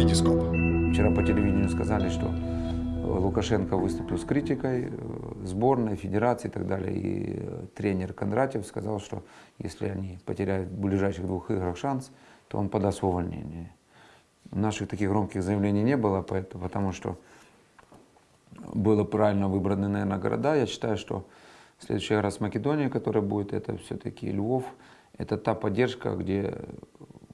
Витископ. Вчера по телевидению сказали, что э, Лукашенко выступил с критикой э, сборной, федерации и так далее. И э, тренер Кондратьев сказал, что если они потеряют в ближайших двух играх шанс, то он подаст увольнение. Наших таких громких заявлений не было, поэтому, потому что было правильно выбраны, наверное, города. Я считаю, что следующий раз Македония, которая будет, это все-таки Львов. Это та поддержка, где,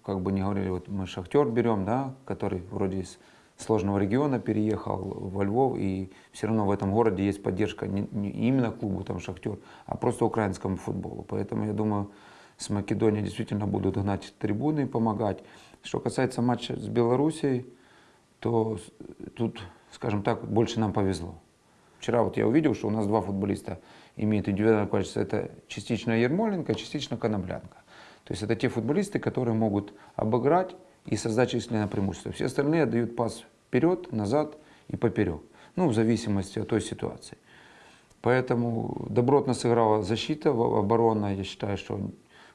как бы не говорили, вот мы Шахтер берем, да, который вроде из сложного региона переехал во Львов, и все равно в этом городе есть поддержка не, не именно клубу там Шахтер, а просто украинскому футболу. Поэтому я думаю, с Македонией действительно будут гнать трибуны и помогать. Что касается матча с Белоруссией, то тут, скажем так, больше нам повезло. Вчера вот я увидел, что у нас два футболиста имеют индивидуальное качество. Это частично Ермоленко, частично Коноплянка. То есть это те футболисты, которые могут обыграть и создать численное преимущество. Все остальные дают пас вперед, назад и поперек. Ну, в зависимости от той ситуации. Поэтому добротно сыграла защита, оборона. Я считаю, что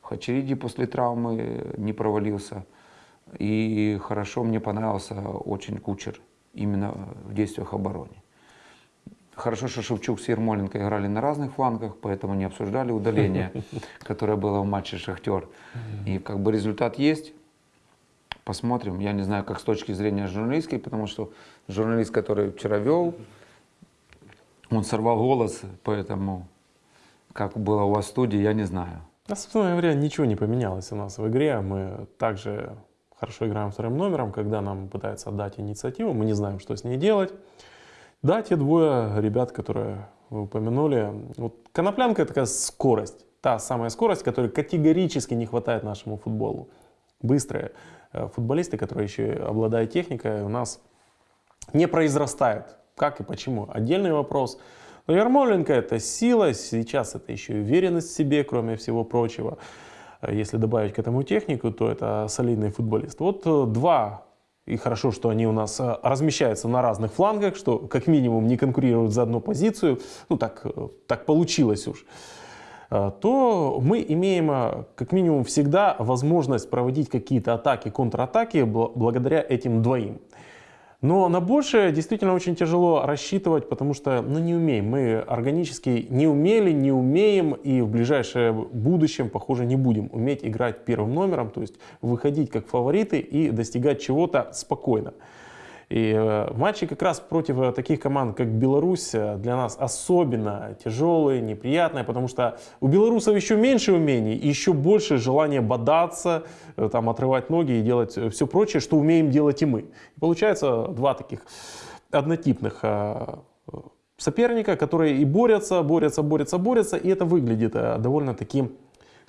Хачериди после травмы не провалился. И хорошо мне понравился очень Кучер именно в действиях обороны. Хорошо, что Шевчук с Ермоленко играли на разных флангах, поэтому не обсуждали удаление, которое было в матче «Шахтер». И как бы результат есть. Посмотрим. Я не знаю, как с точки зрения журналистской, потому что журналист, который вчера вел, он сорвал голос, поэтому как было у вас в студии, я не знаю. На собственно говоря, ничего не поменялось у нас в игре. Мы также хорошо играем вторым номером, когда нам пытаются отдать инициативу, мы не знаем, что с ней делать. Да, те двое ребят, которые вы упомянули. Вот коноплянка – это такая скорость. Та самая скорость, которой категорически не хватает нашему футболу. Быстрые э, футболисты, которые еще обладают техникой, у нас не произрастают. Как и почему? Отдельный вопрос. Но Ярмоленко – это сила, сейчас это еще и уверенность в себе, кроме всего прочего. Э, если добавить к этому технику, то это солидный футболист. Вот э, два и хорошо, что они у нас э, размещаются на разных флангах, что как минимум не конкурируют за одну позицию, ну так, э, так получилось уж, э, то мы имеем как минимум всегда возможность проводить какие-то атаки, контратаки благодаря этим двоим. Но на большее действительно очень тяжело рассчитывать, потому что ну, не умеем. Мы органически не умели, не умеем и в ближайшее будущем, похоже, не будем уметь играть первым номером, то есть выходить как фавориты и достигать чего-то спокойно. И э, матчи как раз против э, таких команд, как Беларусь, э, для нас особенно тяжелые, неприятные, потому что у белорусов еще меньше умений, и еще больше желания бодаться, там, отрывать ноги и делать все прочее, что умеем делать и мы. И получается два таких однотипных соперника, которые и борются, борются, борются, борются, и это выглядит довольно таким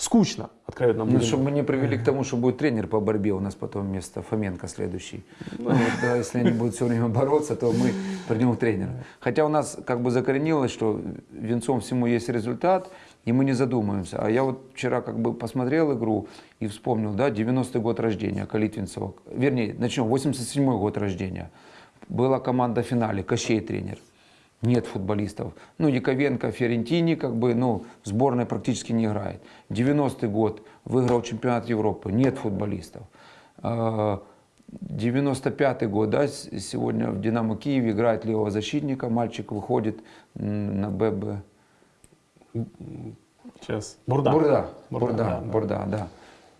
скучно, откровенно Ну, чтобы мы не привели к тому, что будет тренер по борьбе у нас потом вместо Фоменко следующий. Ну, вот, да, если они будут все время бороться, то мы придем тренера. Хотя у нас как бы закоренилось, что венцом всему есть результат, и мы не задумываемся. А я вот вчера как бы посмотрел игру и вспомнил, да, 90-й год рождения Калитвинцева. Вернее, начнем, 87-й год рождения. Была команда в финале, Кощей тренер нет футболистов. Ну, Яковенко, Ферентини, как бы, ну, в сборной практически не играет. 90-й год выиграл чемпионат Европы, нет футболистов. 95-й а, год, да, сегодня в Динамо Киеве играет левого защитника, мальчик выходит на ББ. Сейчас. Бурда. Бурда, Бурда, Бурда, да, Бурда, да.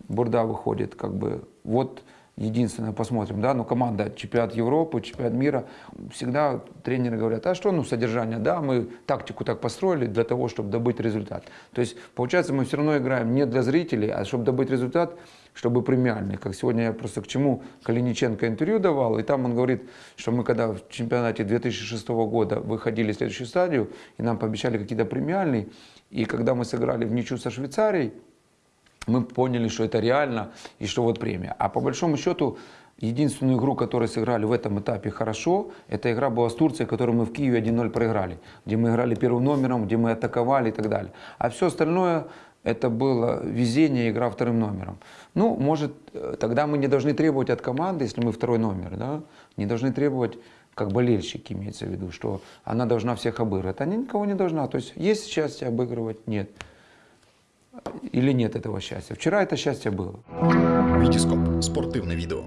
Бурда выходит, как бы, вот единственное, посмотрим, да, но команда чемпионат Европы, чемпионат мира, всегда тренеры говорят, а что, ну, содержание, да, мы тактику так построили для того, чтобы добыть результат. То есть, получается, мы все равно играем не для зрителей, а чтобы добыть результат, чтобы премиальный. Как сегодня я просто к чему Калиниченко интервью давал, и там он говорит, что мы когда в чемпионате 2006 года выходили в следующую стадию, и нам пообещали какие-то премиальные, и когда мы сыграли в ничью со Швейцарией, мы поняли, что это реально и что вот премия. А по большому счету, единственную игру, которую сыграли в этом этапе хорошо, эта игра была с Турцией, которую мы в Киеве 1-0 проиграли, где мы играли первым номером, где мы атаковали и так далее. А все остальное это было везение, игра вторым номером. Ну, может, э, тогда мы не должны требовать от команды, если мы второй номер, да, не должны требовать, как болельщики имеется в виду, что она должна всех обыгрывать. Она никого не должна. То есть есть счастье обыгрывать? Нет или нет этого счастья. Вчера это счастье было. Витископ. Спортивное видео.